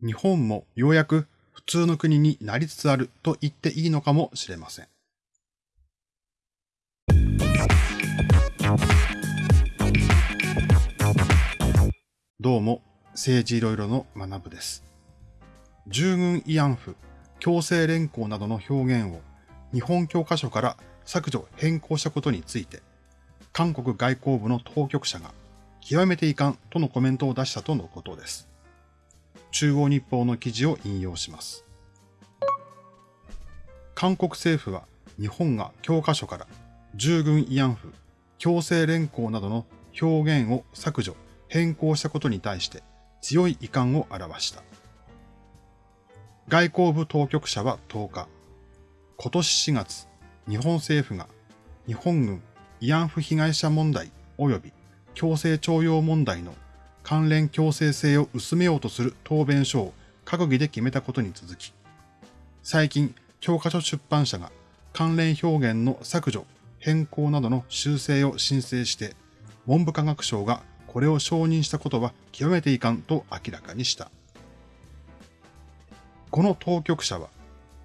日本もようやく普通の国になりつつあると言っていいのかもしれません。どうも、政治いろいろの学部です。従軍慰安婦、強制連行などの表現を日本教科書から削除変更したことについて、韓国外交部の当局者が極めて遺憾とのコメントを出したとのことです。中央日報の記事を引用します。韓国政府は日本が教科書から従軍慰安婦、強制連行などの表現を削除、変更したことに対して強い遺憾を表した。外交部当局者は10日、今年4月、日本政府が日本軍慰安婦被害者問題及び強制徴用問題の関連強制性を薄めようとする答弁書を閣議で決めたことに続き、最近、教科書出版社が関連表現の削除、変更などの修正を申請して、文部科学省がこれを承認したことは極めていかんと明らかにした。この当局者は、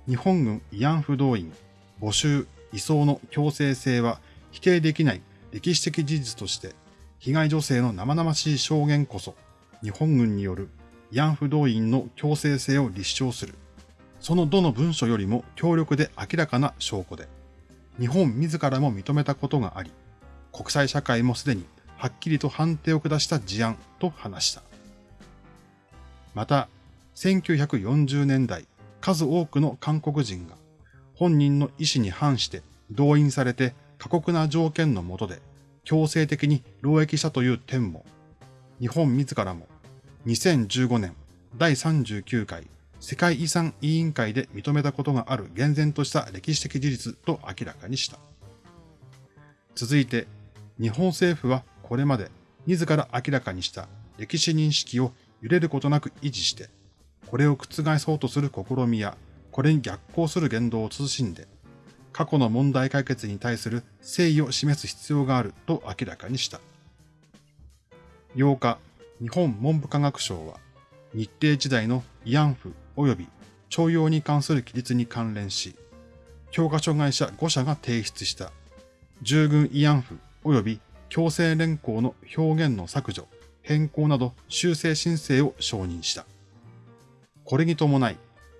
日本軍慰安婦動員、募集、移送の強制性は否定できない歴史的事実として、被害女性の生々しい証言こそ、日本軍による慰安婦動員の強制性を立証する。そのどの文書よりも強力で明らかな証拠で、日本自らも認めたことがあり、国際社会もすでにはっきりと判定を下した事案と話した。また、1940年代、数多くの韓国人が本人の意思に反して動員されて過酷な条件の下で強制的に労役したという点も、日本自らも2015年第39回世界遺産委員会で認めたことがある厳然とした歴史的事実と明らかにした。続いて、日本政府はこれまで自ら明らかにした歴史認識を揺れることなく維持して、これを覆そうとする試みや、これに逆行する言動を慎んで、過去の問題解決に対する誠意を示す必要があると明らかにした。8日、日本文部科学省は、日程時代の慰安婦及び徴用に関する記述に関連し、教科書会社5社が提出した従軍慰安婦及び強制連行の表現の削除、変更など修正申請を承認した。これに伴い、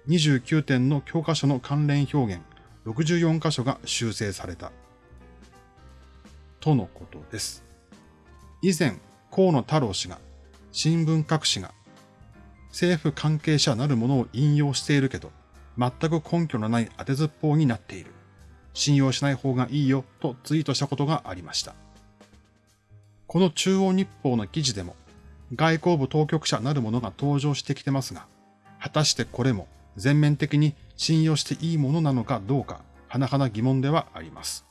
29点の教科書の関連表現64箇所が修正された。とのことです。以前、河野太郎氏が、新聞各紙が、政府関係者なるものを引用しているけど、全く根拠のない当てずっぽうになっている。信用しない方がいいよとツイートしたことがありました。この中央日報の記事でも、外交部当局者なるものが登場してきてますが、果たしてこれも全面的に信用していいものなのかどうか、甚だ疑問ではあります。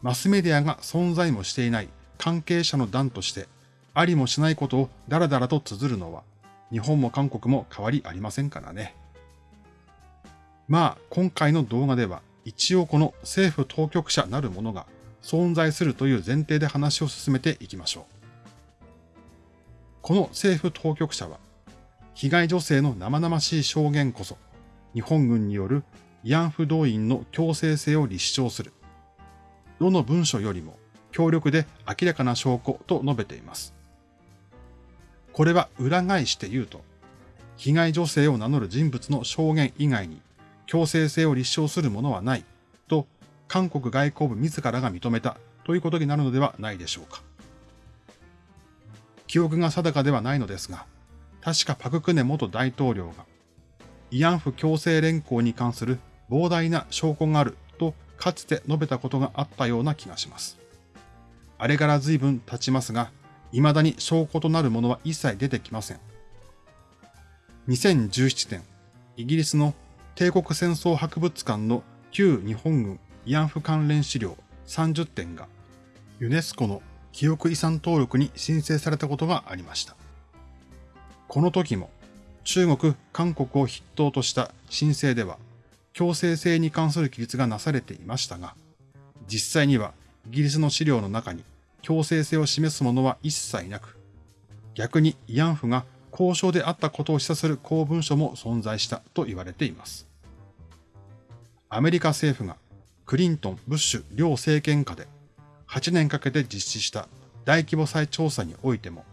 マスメディアが存在もしていない関係者の団として、ありもしないことをダラダラと綴るのは、日本も韓国も変わりありませんからね。まあ、今回の動画では、一応この政府当局者なるものが存在するという前提で話を進めていきましょう。この政府当局者は、被害女性の生々しい証言こそ、日本軍による慰安婦動員の強制性を立証する。どの文書よりも強力で明らかな証拠と述べています。これは裏返して言うと、被害女性を名乗る人物の証言以外に強制性を立証するものはないと韓国外交部自らが認めたということになるのではないでしょうか。記憶が定かではないのですが、確かパククネ元大統領が、慰安婦強制連行に関する膨大な証拠があるとかつて述べたことがあったような気がします。あれから随分経ちますが、未だに証拠となるものは一切出てきません。2017年、イギリスの帝国戦争博物館の旧日本軍慰安婦関連資料30点がユネスコの記憶遺産登録に申請されたことがありました。この時も中国、韓国を筆頭とした申請では強制性に関する記述がなされていましたが、実際にはイギリスの資料の中に強制性を示すものは一切なく、逆に慰安婦が交渉であったことを示唆する公文書も存在したと言われています。アメリカ政府がクリントン・ブッシュ両政権下で8年かけて実施した大規模再調査においても、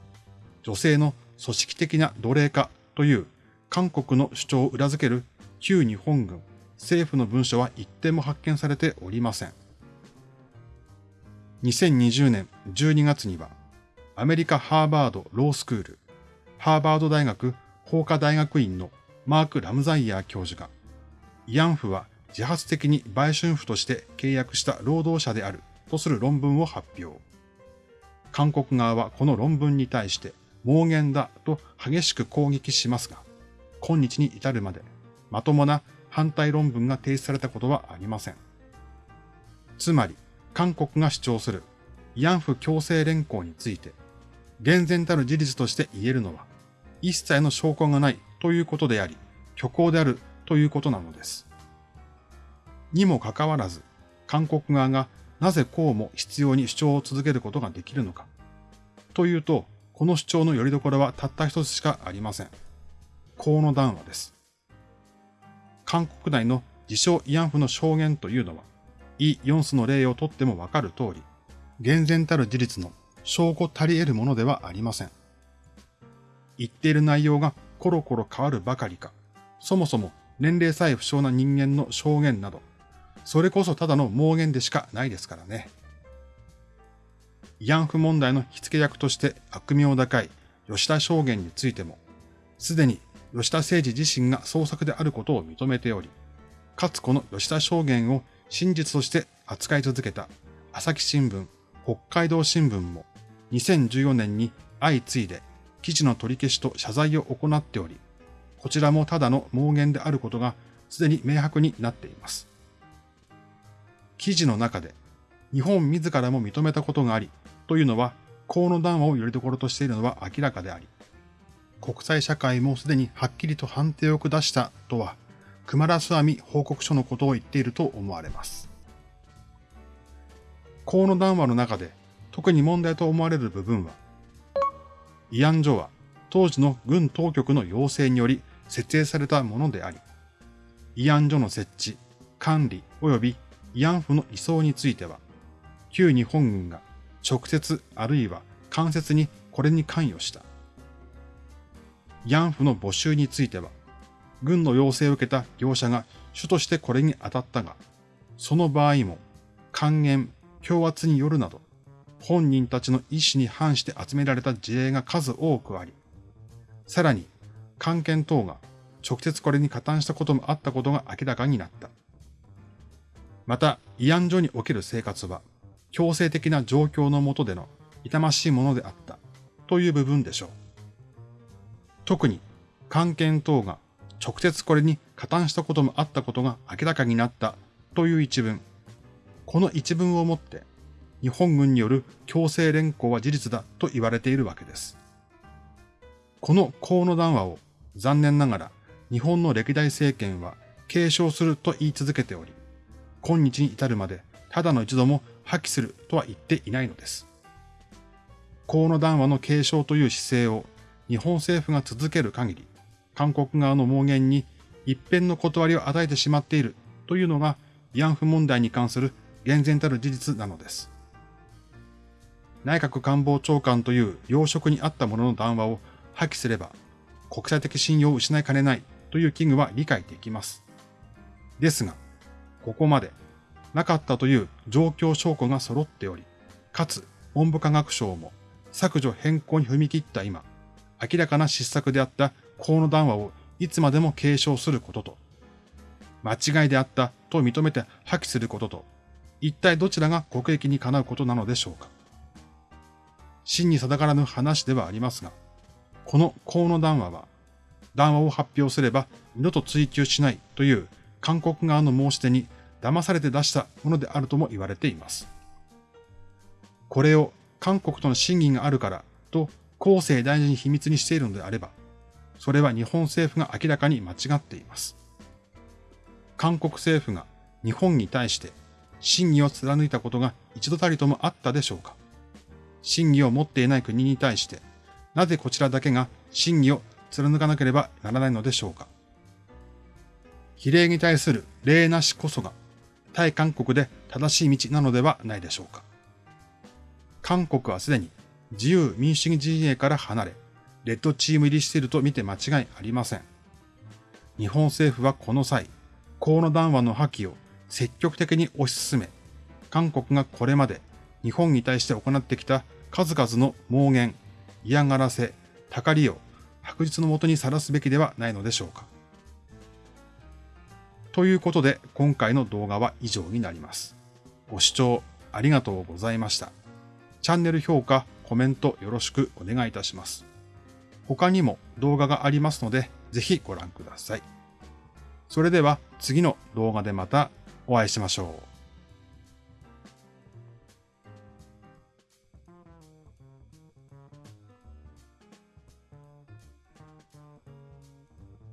女性の組織的な奴隷化という韓国の主張を裏付ける旧日本軍政府の文書は一点も発見されておりません。2020年12月には、アメリカハーバードロースクール、ハーバード大学法科大学院のマーク・ラムザイヤー教授が、慰安婦は自発的に売春婦として契約した労働者であるとする論文を発表。韓国側はこの論文に対して妄言だと激しく攻撃しますが、今日に至るまでまともな反対論文が提出されたことはありません。つまり、韓国が主張する慰安婦強制連行について、厳然たる事実として言えるのは、一切の証拠がないということであり、虚構であるということなのです。にもかかわらず、韓国側がなぜこうも必要に主張を続けることができるのか。というと、この主張の拠り所はたった一つしかありません。河野談話です。韓国内の自称慰安婦の証言というのは、イ・ヨンスの例をとってもわかる通り、厳然たる事実の証拠足り得るものではありません。言っている内容がコロコロ変わるばかりか、そもそも年齢さえ不詳な人間の証言など、それこそただの妄言でしかないですからね。慰安婦問題の火付け役として悪名高い吉田証言についても、すでに吉田誠二自身が創作であることを認めており、かつこの吉田証言を真実として扱い続けた朝日新聞、北海道新聞も2014年に相次いで記事の取り消しと謝罪を行っており、こちらもただの妄言であることがすでに明白になっています。記事の中で日本自らも認めたことがありというのは河野談話をよりどころとしているのは明らかであり、国際社会もすでにはっきりと判定を下したとは、熊ラスアミ報告書のことを言っていると思われます。河野談話の中で特に問題と思われる部分は、慰安所は当時の軍当局の要請により設営されたものであり、慰安所の設置、管理及び慰安婦の移送については、旧日本軍が直接あるいは間接にこれに関与した。慰安婦の募集については、軍の要請を受けた業者が主としてこれに当たったが、その場合も、還元、強圧によるなど、本人たちの意思に反して集められた事例が数多くあり、さらに、関係等が直接これに加担したこともあったことが明らかになった。また、慰安所における生活は、強制的な状況の下での痛ましいものであったという部分でしょう。特に関係等が直接これに加担したこともあったことが明らかになったという一文。この一文をもって日本軍による強制連行は事実だと言われているわけです。この河野談話を残念ながら日本の歴代政権は継承すると言い続けており、今日に至るまでただの一度も破棄するとは言っていないのです。河野談話の継承という姿勢を日本政府が続ける限り、韓国側の妄言に一辺の断りを与えてしまっているというのが慰安婦問題に関する厳然たる事実なのです。内閣官房長官という要職にあったものの談話を破棄すれば、国際的信用を失いかねないという危惧は理解できます。ですが、ここまでなかったという状況証拠が揃っており、かつ文部科学省も削除変更に踏み切った今、明らかな失策であった河野談話をいつまでも継承することと、間違いであったと認めて破棄することと、一体どちらが国益にかなうことなのでしょうか。真に定からぬ話ではありますが、この河野談話は、談話を発表すれば二度と追及しないという韓国側の申し出に騙されて出したものであるとも言われています。これを韓国との審議があるからと後世大事に秘密にしているのであれば、それは日本政府が明らかに間違っています。韓国政府が日本に対して真偽を貫いたことが一度たりともあったでしょうか真偽を持っていない国に対して、なぜこちらだけが真偽を貫かなければならないのでしょうか。比例に対する礼なしこそが、対韓国で正しい道なのではないでしょうか。韓国はすでに自由民主主義陣営から離れ、レッドチーム入りしていると見て間違いありません。日本政府はこの際、河野談話の破棄を積極的に推し進め、韓国がこれまで日本に対して行ってきた数々の妄言、嫌がらせ、たかりを白日のもとにさらすべきではないのでしょうか。ということで今回の動画は以上になります。ご視聴ありがとうございました。チャンネル評価、コメントよろしくお願いいたします。他にも動画がありますので、ぜひご覧ください。それでは次の動画でまたお会いしましょう。